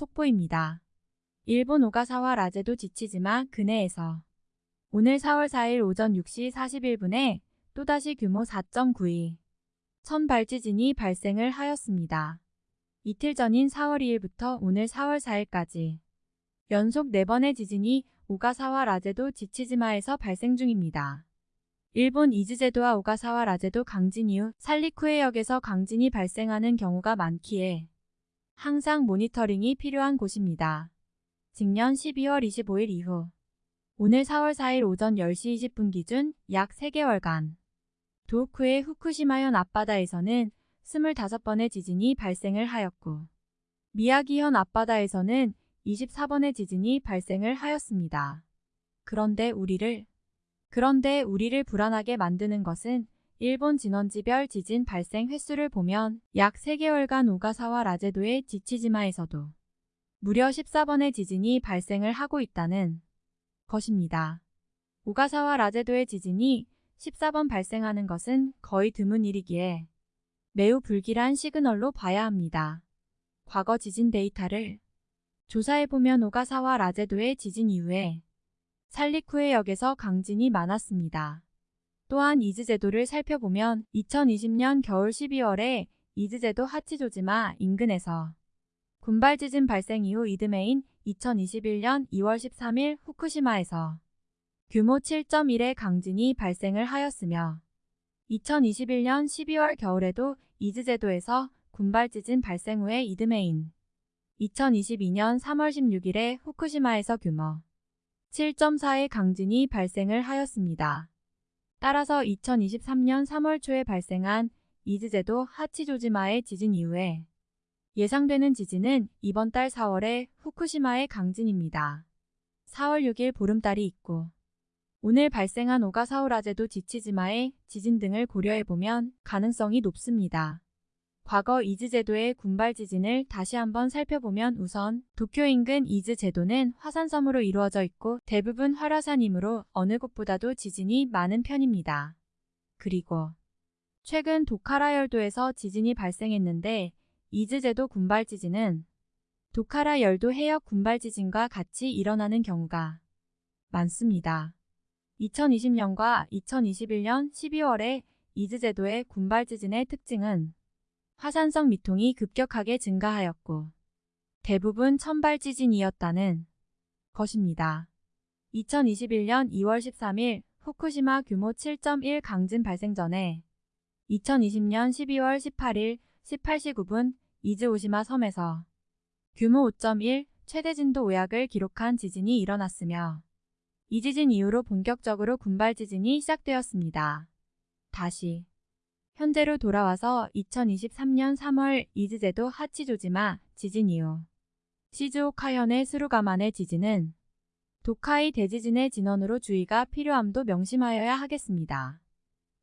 속보입니다. 일본 오가사와 라제도 지치지마 근해에서 오늘 4월 4일 오전 6시 41분에 또다시 규모 4.92 천발 지진이 발생을 하였습니다. 이틀 전인 4월 2일부터 오늘 4월 4일까지 연속 4번의 지진이 오가사와 라제도 지치지마에서 발생 중입니다. 일본 이즈제도와 오가사와 라제도 강진 이후 살리쿠해역에서 강진이 발생하는 경우가 많기에 항상 모니터링이 필요한 곳입니다. 직년 12월 25일 이후 오늘 4월 4일 오전 10시 20분 기준 약 3개월간 도호쿠의 후쿠시마현 앞바다에서는 25번의 지진이 발생을 하였고 미야기현 앞바다에서는 24번의 지진이 발생을 하였습니다. 그런데 우리를 그런데 우리를 불안하게 만드는 것은 일본 진원지별 지진 발생 횟수를 보면 약 3개월간 오가사와 라제도의 지치지마에서도 무려 14번의 지진이 발생을 하고 있다는 것입니다. 오가사와라 제도의 지진이 14번 발생하는 것은 거의 드문 일이기에 매우 불길한 시그널로 봐야 합니다. 과거 지진 데이터를 조사해보면 오가사와라 제도의 지진 이후에 산리쿠 해역에서 강진이 많았습니다. 또한 이즈 제도를 살펴보면 2020년 겨울 12월에 이즈 제도 하치조지마 인근에서 군발 지진 발생 이후 이듬해인 2021년 2월 13일 후쿠시마에서 규모 7.1의 강진이 발생을 하였으며 2021년 12월 겨울에도 이즈 제도에서 군발 지진 발생 후에 이듬해인 2022년 3월 16일에 후쿠시마에서 규모 7.4의 강진이 발생을 하였습니다. 따라서 2023년 3월 초에 발생한 이즈제도 하치조지마의 지진 이후에 예상되는 지진은 이번 달 4월에 후쿠시마의 강진입니다. 4월 6일 보름달이 있고 오늘 발생한 오가사와라 제도 지치지마의 지진 등을 고려해보면 가능성이 높습니다. 과거 이즈 제도의 군발 지진을 다시 한번 살펴보면 우선 도쿄 인근 이즈 제도는 화산섬으로 이루어져 있고 대부분 활화산이므로 어느 곳보다도 지진이 많은 편입니다. 그리고 최근 도카라 열도에서 지진이 발생했는데 이즈 제도 군발 지진은 도카라 열도 해역 군발 지진과 같이 일어나는 경우가 많습니다. 2020년과 2021년 12월에 이즈 제도의 군발 지진의 특징은 화산성 미동이 급격하게 증가하였고 대부분 천발 지진이었다는 것입니다. 2021년 2월 13일 후쿠시마 규모 7.1 강진 발생 전에 2020년 12월 18일 18시 9분 이즈오시마 섬에서 규모 5.1 최대 진도 5약을 기록한 지진이 일어났으며 이 지진 이후로 본격적으로 군발 지진이 시작되었습니다. 다시 현재로 돌아와서 2023년 3월 이즈제도 하치조지마 지진 이후 시즈오카현의 스루가만의 지진은 도카이 대지진의 진원으로 주의가 필요함도 명심하여야 하겠습니다.